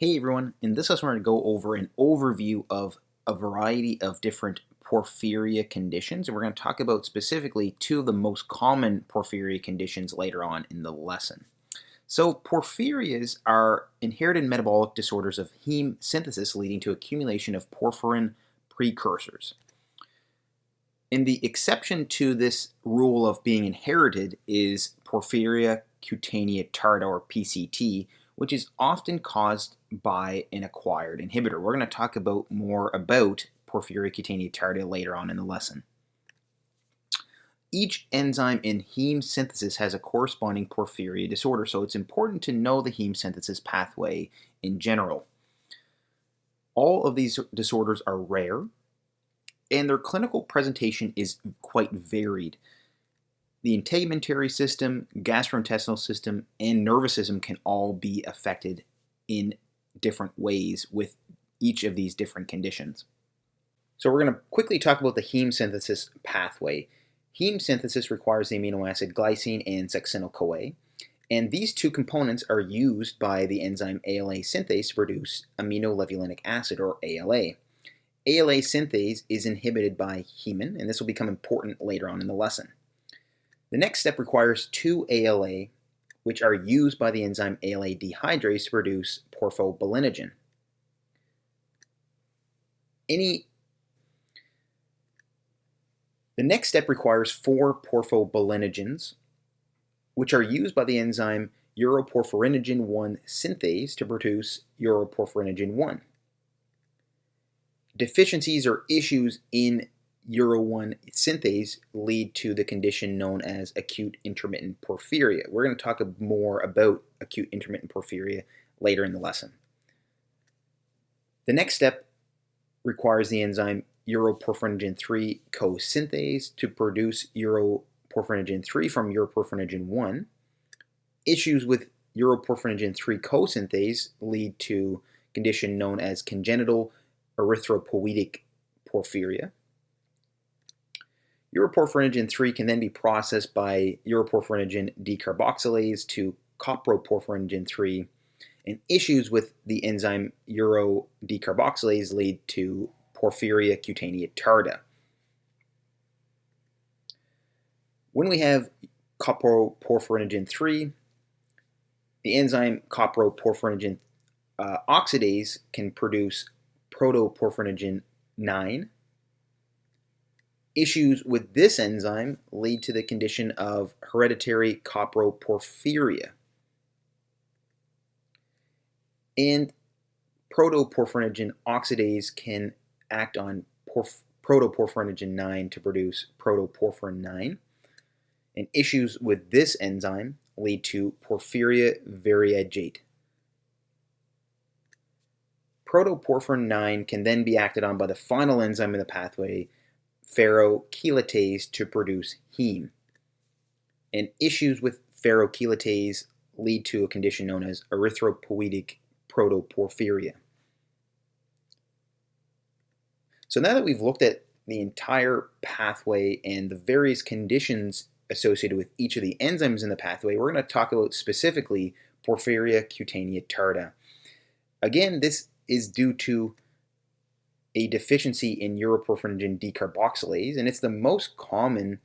Hey everyone, in this lesson we're going to go over an overview of a variety of different porphyria conditions and we're going to talk about specifically two of the most common porphyria conditions later on in the lesson. So porphyrias are inherited metabolic disorders of heme synthesis leading to accumulation of porphyrin precursors. And the exception to this rule of being inherited is porphyria cutanea tarda or PCT which is often caused by an acquired inhibitor. We're going to talk about more about porphyria cutanea tarda later on in the lesson. Each enzyme in heme synthesis has a corresponding porphyria disorder, so it's important to know the heme synthesis pathway in general. All of these disorders are rare, and their clinical presentation is quite varied the integumentary system, gastrointestinal system, and nervous system can all be affected in different ways with each of these different conditions. So we're going to quickly talk about the heme synthesis pathway. Heme synthesis requires the amino acid glycine and succinyl-CoA, and these two components are used by the enzyme ALA synthase to produce aminolevulinic acid, or ALA. ALA synthase is inhibited by hemin, and this will become important later on in the lesson. The next step requires two ALA, which are used by the enzyme ALA dehydrase to produce porphobilinogen. Any the next step requires four porphobilinogens, which are used by the enzyme uroporphyrinogen 1 synthase to produce uroporphyrinogen 1. Deficiencies or issues in Uro1 synthase lead to the condition known as acute intermittent porphyria. We're going to talk more about acute intermittent porphyria later in the lesson. The next step requires the enzyme uroporphyrinogen 3 co-synthase to produce uroporphyrinogen 3 from uroporphyrinogen 1. Issues with uroporphyrinogen 3 co-synthase lead to condition known as congenital erythropoietic porphyria. Uroporphyrinogen 3 can then be processed by uroporphyrinogen decarboxylase to coproporphyrinogen 3, and issues with the enzyme urodecarboxylase lead to porphyria cutanea tarda. When we have coproporphyrinogen 3, the enzyme coproporphyrinogen uh, oxidase can produce protoporphyrinogen 9, Issues with this enzyme lead to the condition of hereditary coproporphyria. And protoporphyrinogen oxidase can act on protoporphyrinogen 9 to produce protoporphyrin 9. And issues with this enzyme lead to porphyria variegate. Protoporphyrin 9 can then be acted on by the final enzyme in the pathway, ferrochelatase to produce heme. And issues with ferrochelatase lead to a condition known as erythropoietic protoporphyria. So now that we've looked at the entire pathway and the various conditions associated with each of the enzymes in the pathway, we're going to talk about specifically porphyria cutanea tarda. Again, this is due to a deficiency in uroporphyrinogen decarboxylase, and it's the most common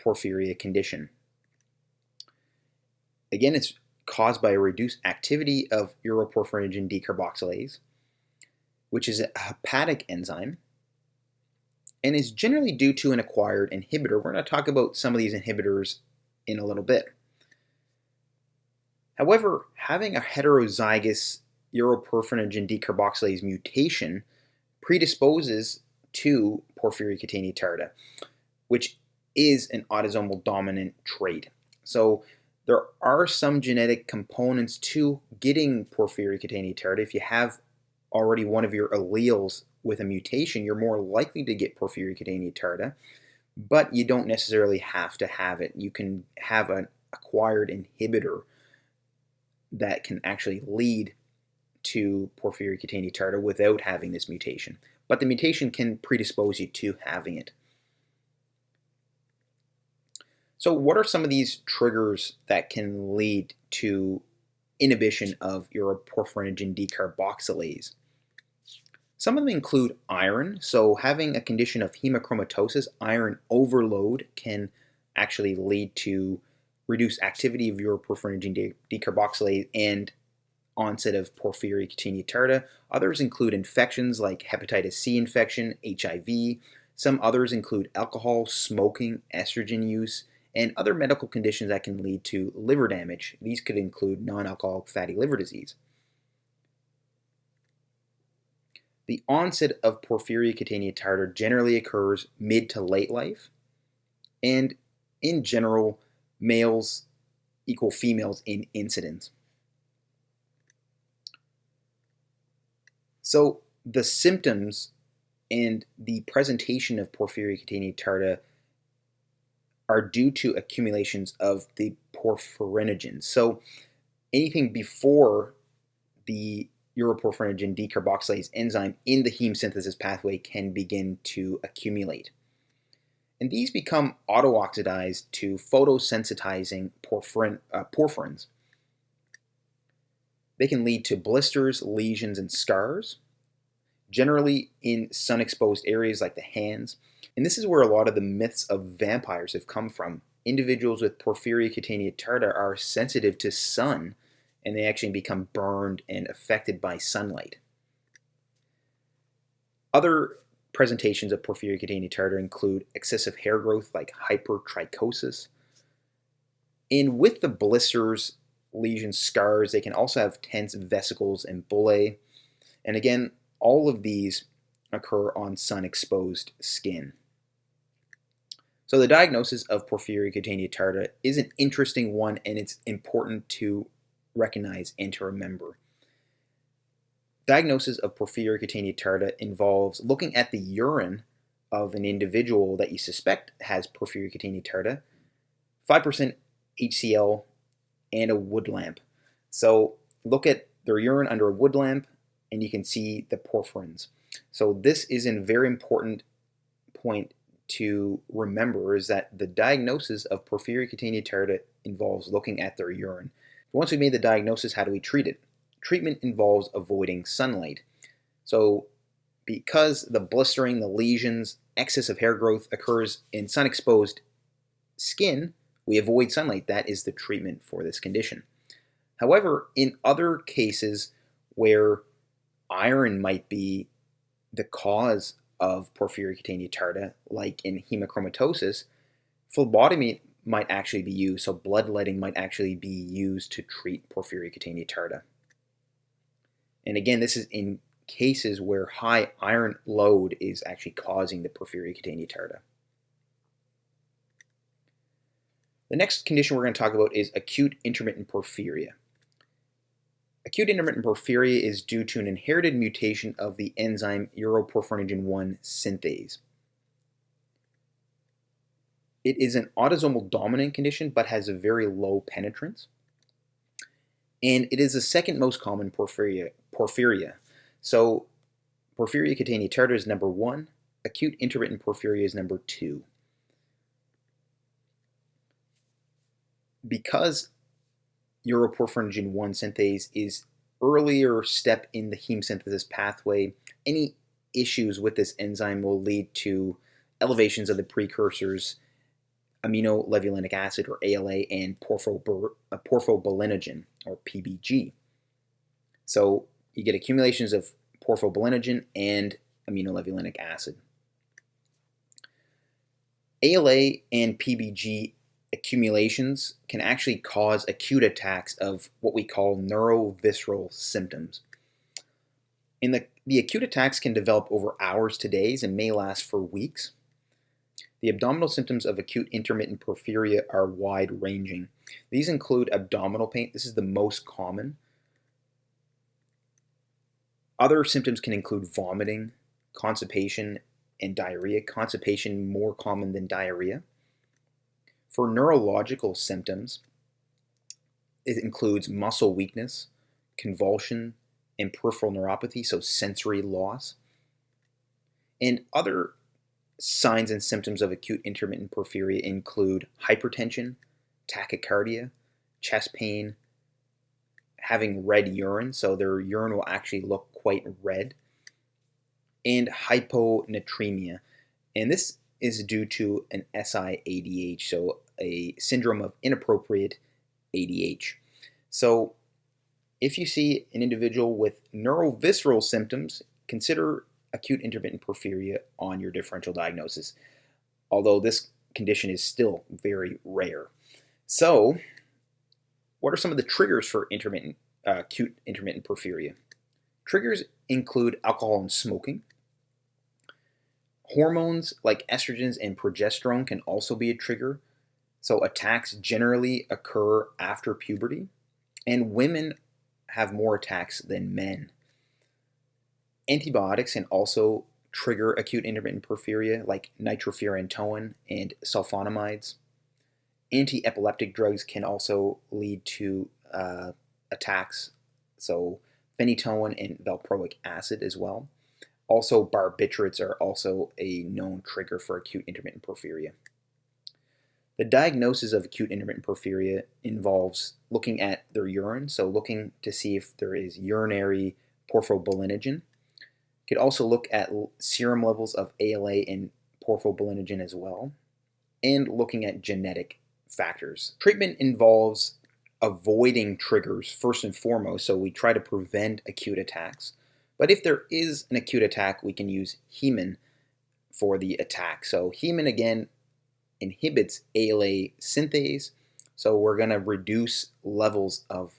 porphyria condition. Again, it's caused by a reduced activity of uroporphyrinogen decarboxylase, which is a hepatic enzyme, and is generally due to an acquired inhibitor. We're going to talk about some of these inhibitors in a little bit. However, having a heterozygous uroporphyrinogen decarboxylase mutation predisposes to porphyria cutanea tarda, which is an autosomal dominant trait. So there are some genetic components to getting porphyria cutanea tarda. If you have already one of your alleles with a mutation, you're more likely to get porphyria cutanea tarda, but you don't necessarily have to have it. You can have an acquired inhibitor that can actually lead to porphyria cutanea tarda without having this mutation. But the mutation can predispose you to having it. So what are some of these triggers that can lead to inhibition of uroporphyrinogen decarboxylase. Some of them include iron, so having a condition of hemochromatosis, iron overload can actually lead to reduced activity of your uroporphyrinogen decarboxylase and onset of porphyria cutanea tarda. Others include infections like hepatitis C infection, HIV. Some others include alcohol, smoking, estrogen use, and other medical conditions that can lead to liver damage. These could include non-alcoholic fatty liver disease. The onset of porphyria cutanea tarda generally occurs mid to late life, and in general, males equal females in incidence. So the symptoms and the presentation of porphyria cutanea tarda are due to accumulations of the porphyrinogens. So anything before the uroporphyrinogen decarboxylase enzyme in the heme synthesis pathway can begin to accumulate. And these become auto-oxidized to photosensitizing porphyrin, uh, porphyrins. They can lead to blisters, lesions, and scars, generally in sun-exposed areas like the hands, and this is where a lot of the myths of vampires have come from. Individuals with porphyria cutanea tarda are sensitive to sun and they actually become burned and affected by sunlight. Other presentations of porphyria cutanea tarda include excessive hair growth like hypertrichosis. And with the blisters, lesions, scars, they can also have tense vesicles and bullae. And again, all of these occur on sun-exposed skin. So the diagnosis of porphyria cutanea tarda is an interesting one and it's important to recognize and to remember. Diagnosis of porphyria cutanea tarda involves looking at the urine of an individual that you suspect has porphyria cutanea tarda, 5% HCl, and a wood lamp. So look at their urine under a wood lamp and you can see the porphyrins. So this is a very important point to remember is that the diagnosis of porphyria cutanea tarda involves looking at their urine. Once we've made the diagnosis, how do we treat it? Treatment involves avoiding sunlight. So because the blistering, the lesions, excess of hair growth occurs in sun-exposed skin, we avoid sunlight. That is the treatment for this condition. However, in other cases where iron might be the cause of porphyria cutanea tarda, like in hemochromatosis, phlebotomy might actually be used, so bloodletting might actually be used to treat porphyria cutanea tarda. And again, this is in cases where high iron load is actually causing the porphyria cutanea tarda. The next condition we're going to talk about is acute intermittent porphyria. Acute intermittent porphyria is due to an inherited mutation of the enzyme uroporphyrinogen 1 synthase. It is an autosomal dominant condition but has a very low penetrance. And it is the second most common porphyria. porphyria. So porphyria cutanea tarda is number one, acute intermittent porphyria is number two. Because uroporphyrinogen 1 synthase is earlier step in the heme synthesis pathway. Any issues with this enzyme will lead to elevations of the precursors aminolevulinic acid or ALA and uh, porphobilinogen or PBG. So you get accumulations of porphobilinogen and aminolevulinic acid. ALA and PBG accumulations can actually cause acute attacks of what we call neurovisceral symptoms. In the, the acute attacks can develop over hours to days and may last for weeks. The abdominal symptoms of acute intermittent porphyria are wide ranging. These include abdominal pain, this is the most common. Other symptoms can include vomiting, constipation, and diarrhea. Constipation more common than diarrhea. For neurological symptoms, it includes muscle weakness, convulsion, and peripheral neuropathy, so sensory loss. And other signs and symptoms of acute intermittent porphyria include hypertension, tachycardia, chest pain, having red urine, so their urine will actually look quite red, and hyponatremia. And this is due to an SIADH, so a syndrome of inappropriate ADH. So if you see an individual with neurovisceral symptoms, consider acute intermittent porphyria on your differential diagnosis, although this condition is still very rare. So, what are some of the triggers for intermittent, uh, acute intermittent porphyria? Triggers include alcohol and smoking. Hormones like estrogens and progesterone can also be a trigger. So, attacks generally occur after puberty, and women have more attacks than men. Antibiotics can also trigger acute intermittent porphyria, like nitrofurantoin and sulfonamides. Anti-epileptic drugs can also lead to uh, attacks, so phenytoin and valproic acid as well. Also, barbiturates are also a known trigger for acute intermittent porphyria. The diagnosis of acute intermittent porphyria involves looking at their urine, so looking to see if there is urinary porphobilinogen. You could also look at serum levels of ALA and porphobilinogen as well, and looking at genetic factors. Treatment involves avoiding triggers first and foremost, so we try to prevent acute attacks. But if there is an acute attack, we can use Hemin for the attack. So Hemin, again, inhibits ALA synthase. So we're going to reduce levels of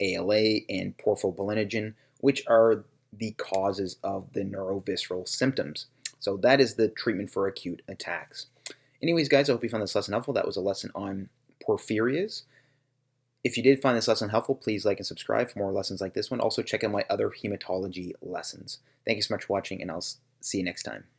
ALA and porphobilinogen, which are the causes of the neurovisceral symptoms. So that is the treatment for acute attacks. Anyways, guys, I hope you found this lesson helpful. That was a lesson on porphyrias. If you did find this lesson helpful, please like and subscribe for more lessons like this one. Also, check out my other hematology lessons. Thank you so much for watching, and I'll see you next time.